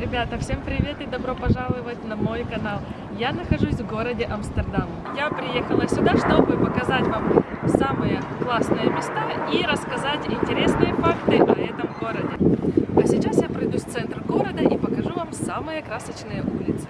Ребята, всем привет и добро пожаловать на мой канал. Я нахожусь в городе Амстердам. Я приехала сюда, чтобы показать вам самые классные места и рассказать интересные факты о этом городе. А сейчас я пройдусь в центр города и покажу вам самые красочные улицы.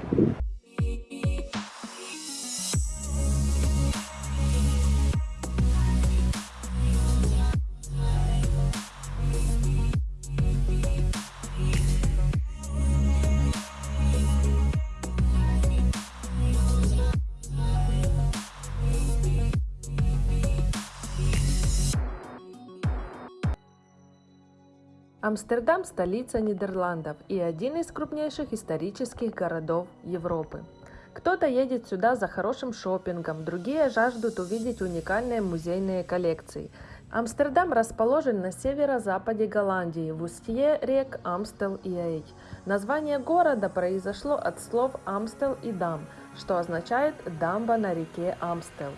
Амстердам – столица Нидерландов и один из крупнейших исторических городов Европы. Кто-то едет сюда за хорошим шопингом, другие жаждут увидеть уникальные музейные коллекции. Амстердам расположен на северо-западе Голландии, в устье рек Амстел и Эйч. Название города произошло от слов Амстел и Дам, что означает «дамба на реке Амстел».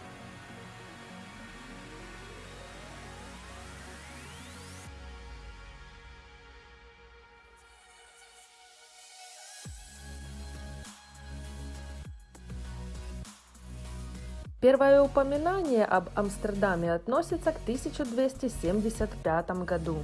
Первое упоминание об Амстердаме относится к 1275 году.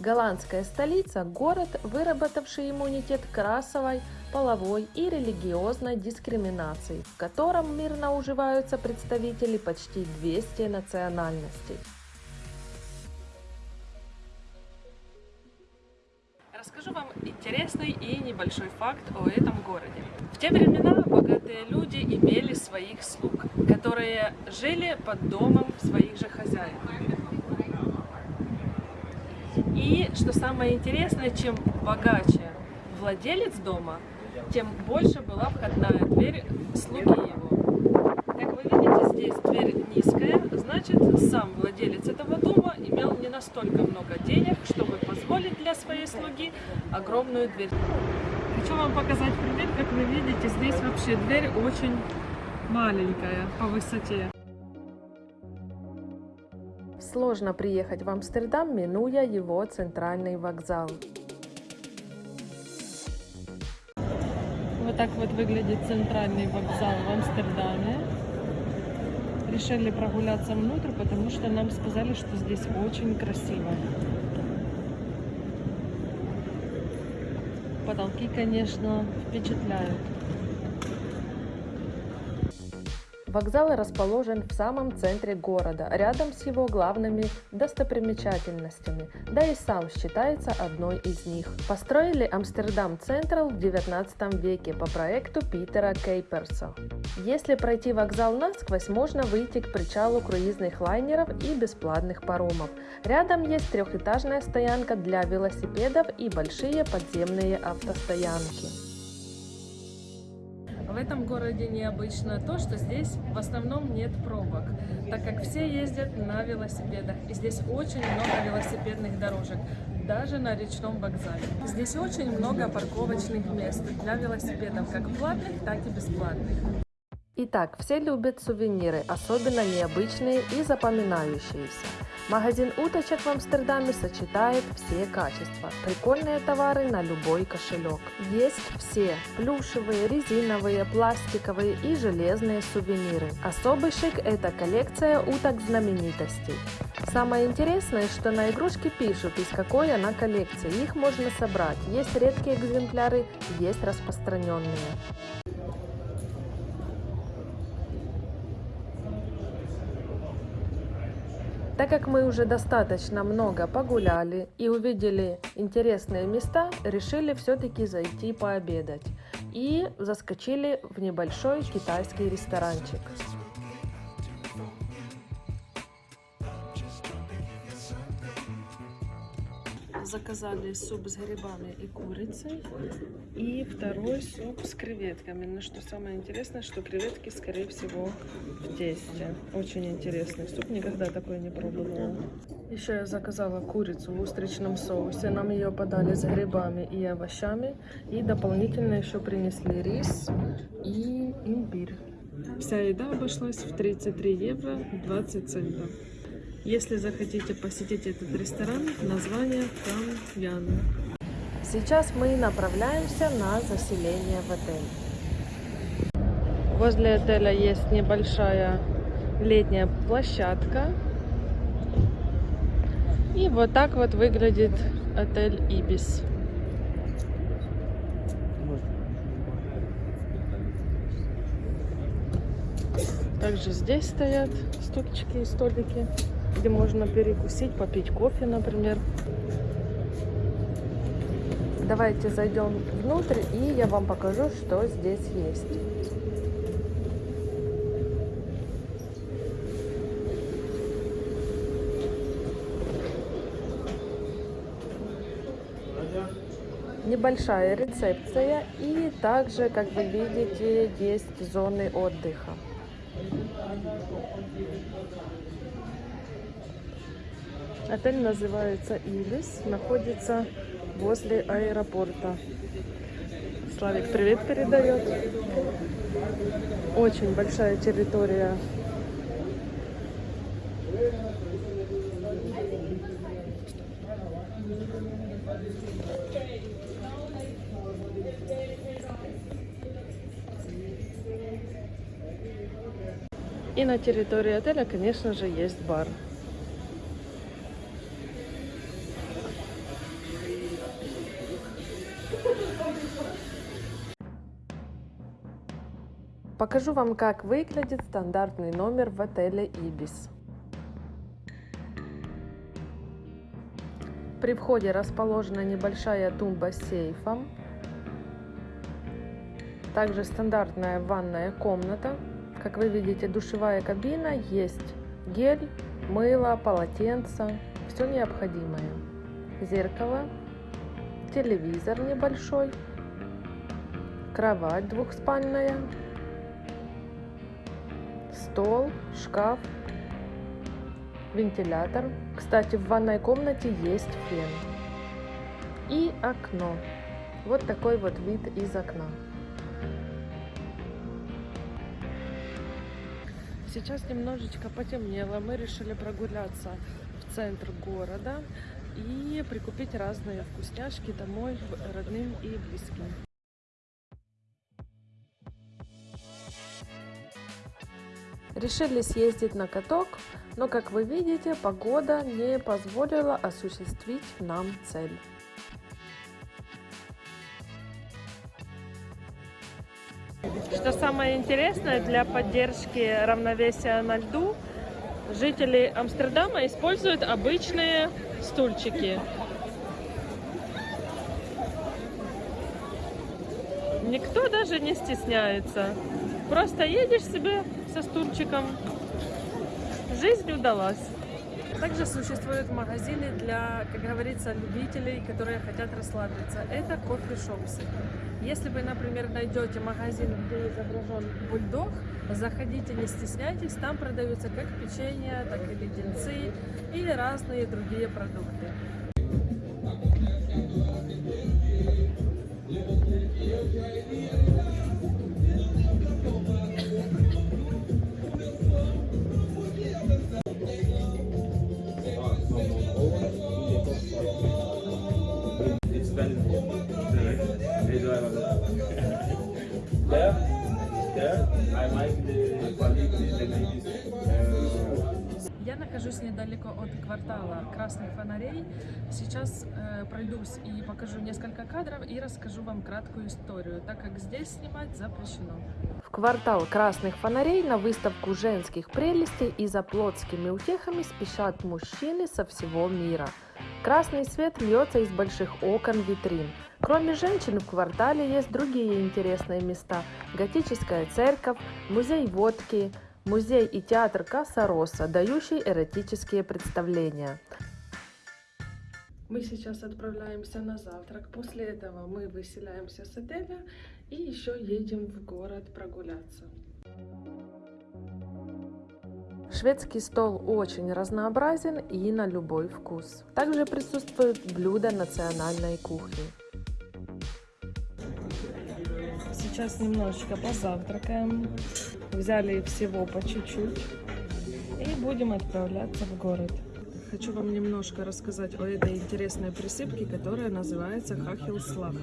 Голландская столица – город, выработавший иммунитет к расовой, половой и религиозной дискриминации, в котором мирно уживаются представители почти 200 национальностей. Расскажу вам интересный и небольшой факт о этом городе. В те времена богатые люди имели своих слуг, которые жили под домом своих же хозяев. И, что самое интересное, чем богаче владелец дома, тем больше была входная дверь слуги его. Как вы видите, здесь дверь низкая, значит, сам владелец этого дома имел не настолько много денег, чтобы позволить для своей слуги огромную дверь. Хочу вам показать пример, как вы видите, здесь вообще дверь очень маленькая по высоте. Сложно приехать в Амстердам, минуя его центральный вокзал. Вот так вот выглядит центральный вокзал в Амстердаме решили прогуляться внутрь, потому что нам сказали, что здесь очень красиво. Потолки, конечно, впечатляют. Вокзал расположен в самом центре города, рядом с его главными достопримечательностями, да и сам считается одной из них. Построили Амстердам Централ в 19 веке по проекту Питера Кейперса. Если пройти вокзал насквозь, можно выйти к причалу круизных лайнеров и бесплатных паромов. Рядом есть трехэтажная стоянка для велосипедов и большие подземные автостоянки. В этом городе необычно то, что здесь в основном нет пробок, так как все ездят на велосипедах. И здесь очень много велосипедных дорожек, даже на речном вокзале. Здесь очень много парковочных мест для велосипедов, как платных, так и бесплатных. Итак, все любят сувениры, особенно необычные и запоминающиеся. Магазин уточек в Амстердаме сочетает все качества. Прикольные товары на любой кошелек. Есть все плюшевые, резиновые, пластиковые и железные сувениры. Особый шик – это коллекция уток знаменитостей. Самое интересное, что на игрушке пишут, из какой она коллекции. Их можно собрать. Есть редкие экземпляры, есть распространенные. Так как мы уже достаточно много погуляли и увидели интересные места, решили все-таки зайти пообедать. И заскочили в небольшой китайский ресторанчик. Заказали суп с грибами и курицей. И второй суп с креветками. Но что самое интересное, что креветки, скорее всего, в тесте. Очень интересный суп. Никогда такой не пробовала. Еще я заказала курицу в устричном соусе. Нам ее подали с грибами и овощами. И дополнительно еще принесли рис и имбирь. Вся еда обошлась в 33 евро 20 центов. Если захотите посетить этот ресторан, название Камьян. Сейчас мы направляемся на заселение в отель. Возле отеля есть небольшая летняя площадка. И вот так вот выглядит отель Ибис. Также здесь стоят стульчики и столики, где можно перекусить, попить кофе, например. Давайте зайдем внутрь, и я вам покажу, что здесь есть. Небольшая рецепция, и также, как вы видите, есть зоны отдыха. Отель называется Илис, находится возле аэропорта. Славик привет передает. Очень большая территория. И на территории отеля, конечно же, есть бар. Покажу вам, как выглядит стандартный номер в отеле Ибис. При входе расположена небольшая тумба с сейфом. Также стандартная ванная комната. Как вы видите, душевая кабина, есть гель, мыло, полотенце, все необходимое. Зеркало, телевизор небольшой, кровать двухспальная, стол, шкаф, вентилятор. Кстати, в ванной комнате есть фен. И окно. Вот такой вот вид из окна. Сейчас немножечко потемнело. Мы решили прогуляться в центр города и прикупить разные вкусняшки домой родным и близким. Решили съездить на каток, но, как вы видите, погода не позволила осуществить нам цель. Что самое интересное, для поддержки равновесия на льду жители Амстердама используют обычные стульчики. Никто даже не стесняется. Просто едешь себе со стульчиком. Жизнь удалась. Также существуют магазины для, как говорится, любителей, которые хотят расслабиться. Это кофе-шопсы. Если вы, например, найдете магазин, где изображен бульдог, заходите, не стесняйтесь, там продаются как печенье, так и леденцы или разные другие продукты. Нахожусь недалеко от квартала Красных Фонарей. Сейчас э, пройдусь и покажу несколько кадров и расскажу вам краткую историю, так как здесь снимать запрещено. В квартал Красных Фонарей на выставку женских прелестей и за плотскими утехами спешат мужчины со всего мира. Красный свет льется из больших окон витрин. Кроме женщин в квартале есть другие интересные места. Готическая церковь, музей водки, музей и театр Касса Росса, дающий эротические представления. Мы сейчас отправляемся на завтрак. После этого мы выселяемся с отеля и еще едем в город прогуляться. Шведский стол очень разнообразен и на любой вкус. Также присутствуют блюда национальной кухни. Сейчас немножечко позавтракаем. Взяли всего по чуть-чуть. И будем отправляться в город. Хочу вам немножко рассказать о этой интересной присыпке, которая называется хахилслах.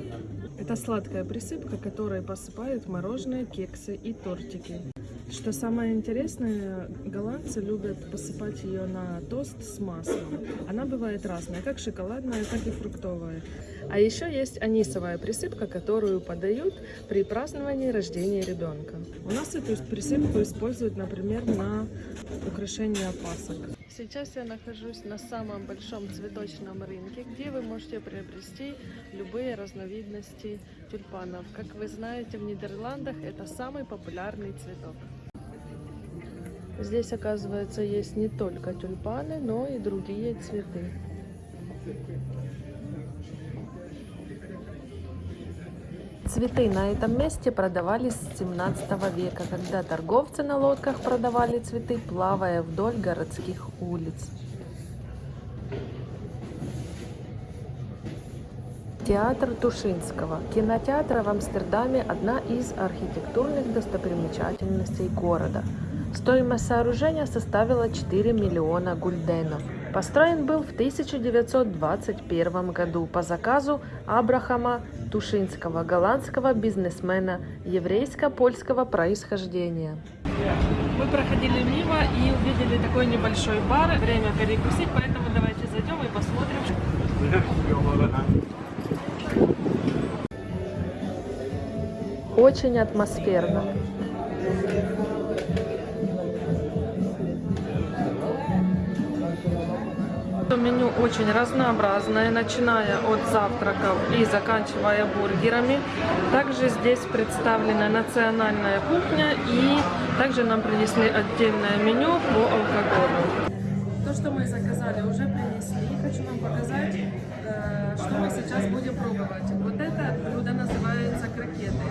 Это сладкая присыпка, которой посыпают мороженое, кексы и тортики. Что самое интересное, голландцы любят посыпать ее на тост с маслом. Она бывает разная, как шоколадная, так и фруктовая. А еще есть анисовая присыпка, которую подают при праздновании рождения ребенка. У нас эту присыпку используют, например, на украшение пасок. Сейчас я нахожусь на самом большом цветочном рынке, где вы можете приобрести любые разновидности тюльпанов. Как вы знаете, в Нидерландах это самый популярный цветок. Здесь, оказывается, есть не только тюльпаны, но и другие цветы. Цветы на этом месте продавались с 17 века, когда торговцы на лодках продавали цветы, плавая вдоль городских улиц. Театр Тушинского. Кинотеатр в Амстердаме – одна из архитектурных достопримечательностей города. Стоимость сооружения составила 4 миллиона гульденов. Построен был в 1921 году по заказу Абрахама Тушинского, голландского бизнесмена еврейско-польского происхождения. Мы проходили мимо и увидели такой небольшой бар. Время перекусить, поэтому давайте зайдем и посмотрим. Очень атмосферно. Меню очень разнообразное, начиная от завтраков и заканчивая бургерами. Также здесь представлена национальная кухня и также нам принесли отдельное меню по алкоголю. То, что мы заказали, уже принесли. Хочу вам показать, э, что мы сейчас будем пробовать. Вот это блюдо называется крокеты,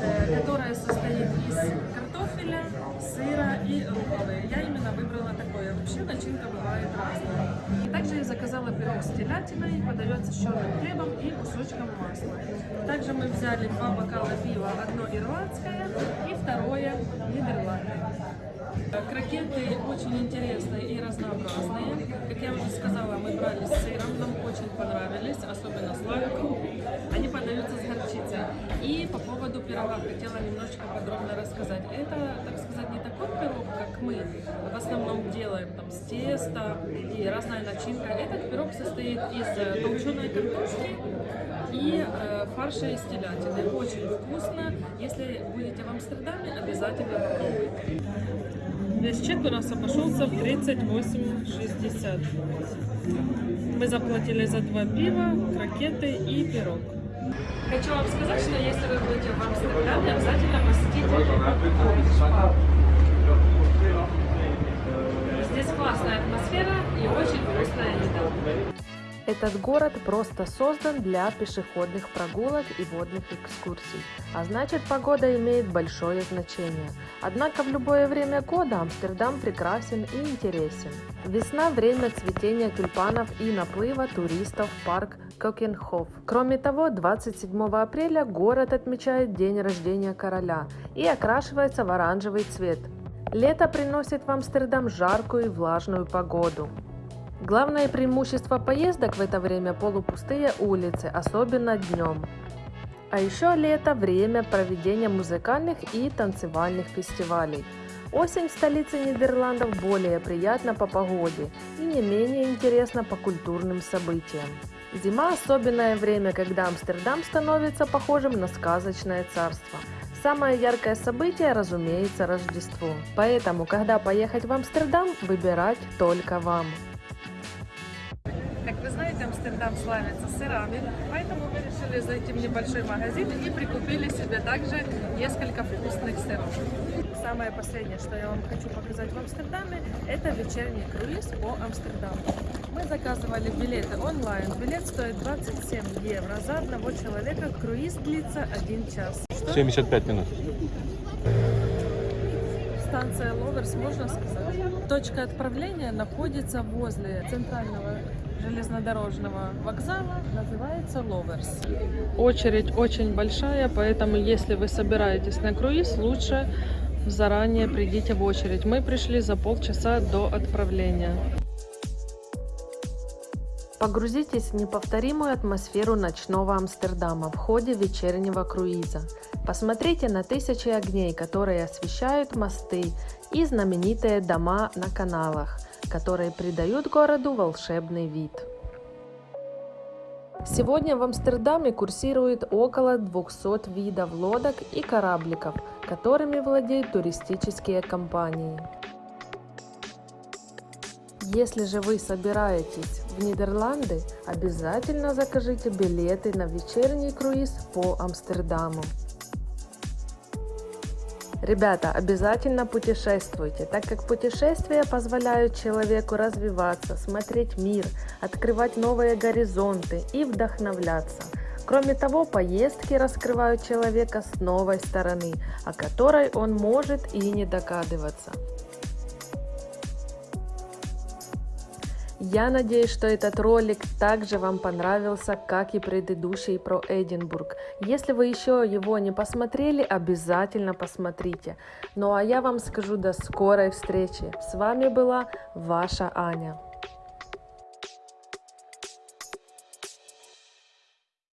э, которое состоит из картофеля, сыра и руколы. Я именно выбрала такое. Вообще начинка бывает разная. Также я заказала пирог с телятиной, подается с черным хлебом и кусочком масла. Также мы взяли два бокала пива, одно ирландское и второе нидерландное. Крокеты очень интересные и разнообразные. Как я уже сказала, мы брали с сыром, нам очень понравились, особенно с лайком. Они подаются с горчицей. И по поводу пирога хотела немножечко подробно рассказать. Это, так сказать, не такой пирог, как мы в основном делаем там с теста и разная начинка. Этот пирог состоит из э, толченой картошки и э, фарша из телятины. Очень вкусно. Если будете в Амстердаме, обязательно попробуйте. Весь чек у нас обошелся в 38,60. Мы заплатили за два пива, крокеты и пирог. Хочу вам сказать, что если вы будете в Амстердаме, обязательно посетите. Здесь классная атмосфера и очень вкусная еда. Этот город просто создан для пешеходных прогулок и водных экскурсий, а значит погода имеет большое значение. Однако в любое время года Амстердам прекрасен и интересен. Весна – время цветения тюльпанов и наплыва туристов в парк Кокенхоф. Кроме того, 27 апреля город отмечает день рождения короля и окрашивается в оранжевый цвет. Лето приносит в Амстердам жаркую и влажную погоду. Главное преимущество поездок в это время – полупустые улицы, особенно днем. А еще лето – время проведения музыкальных и танцевальных фестивалей. Осень в столице Нидерландов более приятна по погоде и не менее интересна по культурным событиям. Зима – особенное время, когда Амстердам становится похожим на сказочное царство. Самое яркое событие, разумеется, Рождество. Поэтому, когда поехать в Амстердам, выбирать только вам. Вы знаете, Амстердам славится сырами, поэтому мы решили зайти в небольшой магазин и прикупили себе также несколько вкусных сыров. Самое последнее, что я вам хочу показать в Амстердаме, это вечерний круиз по Амстердаму. Мы заказывали билеты онлайн. Билет стоит 27 евро за одного человека. Круиз длится 1 час. Что? 75 минут. Станция Ловерс, можно сказать. Точка отправления находится возле центрального железнодорожного вокзала, называется Ловерс. Очередь очень большая, поэтому если вы собираетесь на круиз, лучше заранее придите в очередь. Мы пришли за полчаса до отправления. Погрузитесь в неповторимую атмосферу ночного Амстердама в ходе вечернего круиза. Посмотрите на тысячи огней, которые освещают мосты и знаменитые дома на каналах, которые придают городу волшебный вид. Сегодня в Амстердаме курсирует около 200 видов лодок и корабликов, которыми владеют туристические компании. Если же вы собираетесь в Нидерланды, обязательно закажите билеты на вечерний круиз по Амстердаму. Ребята, обязательно путешествуйте, так как путешествия позволяют человеку развиваться, смотреть мир, открывать новые горизонты и вдохновляться. Кроме того, поездки раскрывают человека с новой стороны, о которой он может и не догадываться. Я надеюсь, что этот ролик также вам понравился, как и предыдущий про Эдинбург. Если вы еще его не посмотрели, обязательно посмотрите. Ну а я вам скажу до скорой встречи. С вами была ваша Аня.